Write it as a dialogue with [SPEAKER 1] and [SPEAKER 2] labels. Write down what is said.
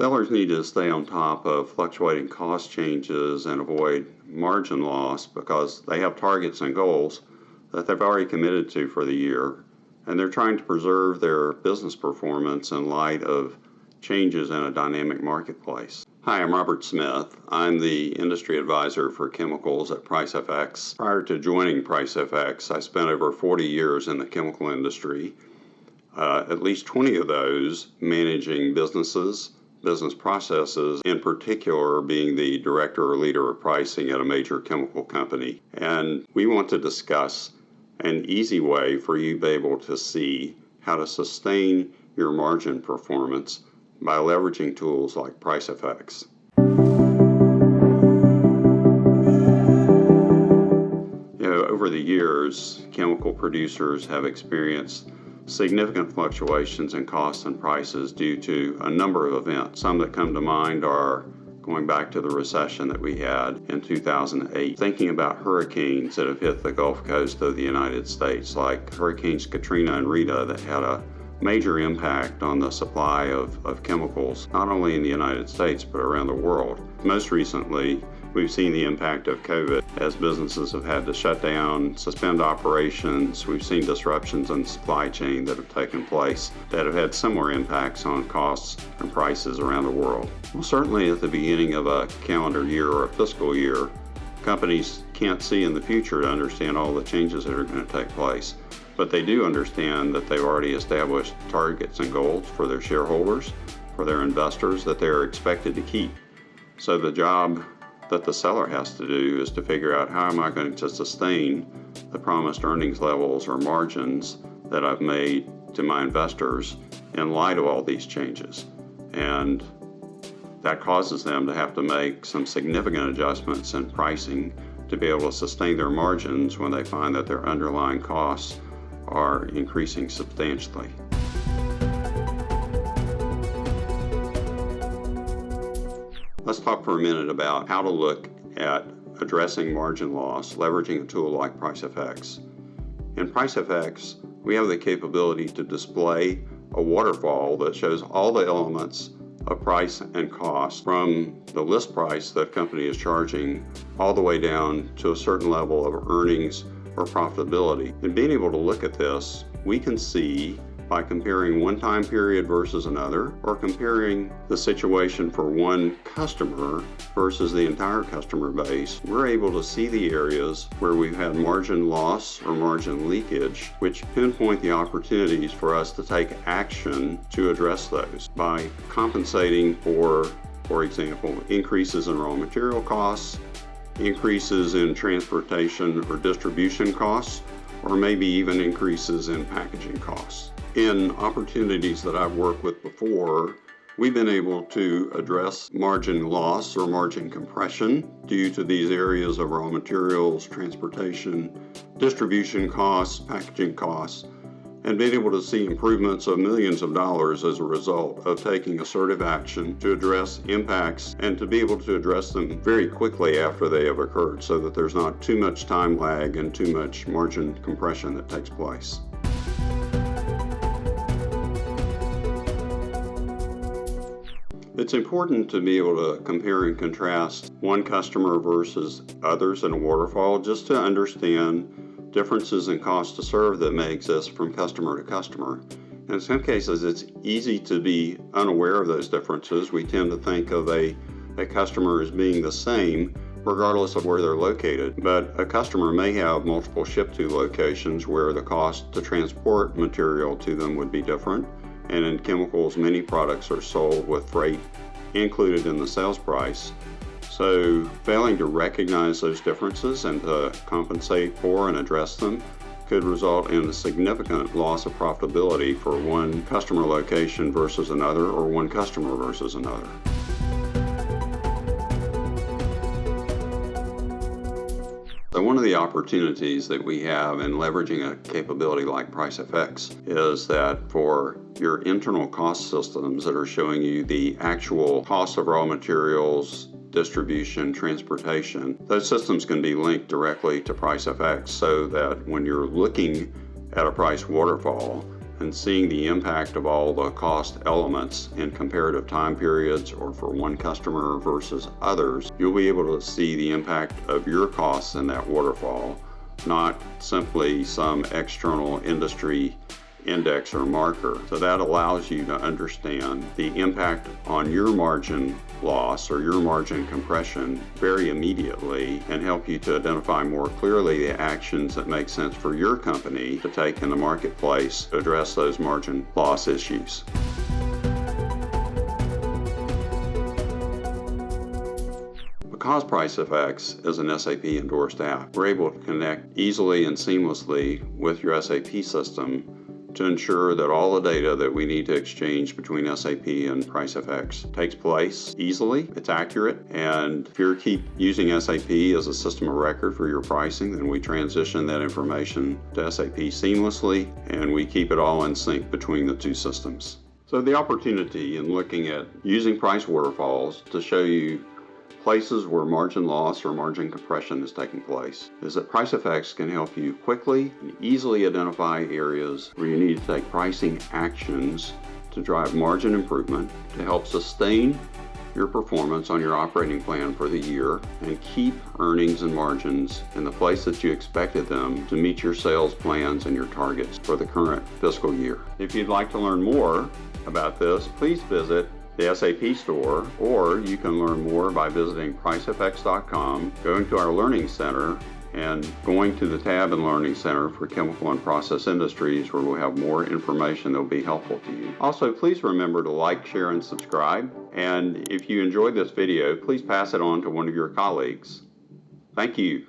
[SPEAKER 1] Sellers need to stay on top of fluctuating cost changes and avoid margin loss because they have targets and goals that they've already committed to for the year, and they're trying to preserve their business performance in light of changes in a dynamic marketplace. Hi, I'm Robert Smith. I'm the industry advisor for chemicals at PriceFX. Prior to joining PriceFX, I spent over 40 years in the chemical industry, uh, at least 20 of those managing businesses, business processes, in particular being the director or leader of pricing at a major chemical company. And we want to discuss an easy way for you to be able to see how to sustain your margin performance by leveraging tools like PriceFX. You know, over the years, chemical producers have experienced significant fluctuations in costs and prices due to a number of events. Some that come to mind are going back to the recession that we had in 2008, thinking about hurricanes that have hit the Gulf Coast of the United States, like Hurricanes Katrina and Rita, that had a major impact on the supply of, of chemicals, not only in the United States, but around the world. Most recently, we've seen the impact of COVID as businesses have had to shut down, suspend operations. We've seen disruptions in the supply chain that have taken place that have had similar impacts on costs and prices around the world. Well, certainly at the beginning of a calendar year or a fiscal year, companies can't see in the future to understand all the changes that are going to take place but they do understand that they've already established targets and goals for their shareholders, for their investors that they're expected to keep. So the job that the seller has to do is to figure out how am I going to sustain the promised earnings levels or margins that I've made to my investors in light of all these changes. And that causes them to have to make some significant adjustments in pricing to be able to sustain their margins when they find that their underlying costs are increasing substantially. Let's talk for a minute about how to look at addressing margin loss leveraging a tool like PriceFX. In PriceFX, we have the capability to display a waterfall that shows all the elements of price and cost from the list price that a company is charging all the way down to a certain level of earnings or profitability. And being able to look at this, we can see by comparing one time period versus another or comparing the situation for one customer versus the entire customer base, we're able to see the areas where we've had margin loss or margin leakage, which pinpoint the opportunities for us to take action to address those by compensating for, for example, increases in raw material costs, increases in transportation or distribution costs, or maybe even increases in packaging costs. In opportunities that I've worked with before, we've been able to address margin loss or margin compression due to these areas of raw materials, transportation, distribution costs, packaging costs, and being able to see improvements of millions of dollars as a result of taking assertive action to address impacts and to be able to address them very quickly after they have occurred so that there's not too much time lag and too much margin compression that takes place. It's important to be able to compare and contrast one customer versus others in a waterfall just to understand differences in cost to serve that may exist from customer to customer. In some cases, it's easy to be unaware of those differences. We tend to think of a, a customer as being the same regardless of where they're located. But a customer may have multiple ship to locations where the cost to transport material to them would be different. And in chemicals, many products are sold with freight included in the sales price. So failing to recognize those differences and to compensate for and address them could result in a significant loss of profitability for one customer location versus another or one customer versus another. So one of the opportunities that we have in leveraging a capability like PriceFX is that for your internal cost systems that are showing you the actual cost of raw materials, distribution, transportation, those systems can be linked directly to PriceFX so that when you're looking at a price waterfall and seeing the impact of all the cost elements in comparative time periods or for one customer versus others, you'll be able to see the impact of your costs in that waterfall, not simply some external industry index or marker. So that allows you to understand the impact on your margin loss or your margin compression very immediately and help you to identify more clearly the actions that make sense for your company to take in the marketplace to address those margin loss issues. Because PriceFX is an SAP endorsed app, we're able to connect easily and seamlessly with your SAP system to ensure that all the data that we need to exchange between SAP and PriceFX takes place easily, it's accurate, and if you keep using SAP as a system of record for your pricing, then we transition that information to SAP seamlessly and we keep it all in sync between the two systems. So the opportunity in looking at using price waterfalls to show you places where margin loss or margin compression is taking place is that PriceFX can help you quickly and easily identify areas where you need to take pricing actions to drive margin improvement to help sustain your performance on your operating plan for the year and keep earnings and margins in the place that you expected them to meet your sales plans and your targets for the current fiscal year. If you'd like to learn more about this, please visit the SAP store, or you can learn more by visiting pricefx.com, going to our Learning Center, and going to the tab in Learning Center for Chemical and Process Industries where we'll have more information that will be helpful to you. Also, please remember to like, share, and subscribe. And if you enjoyed this video, please pass it on to one of your colleagues. Thank you.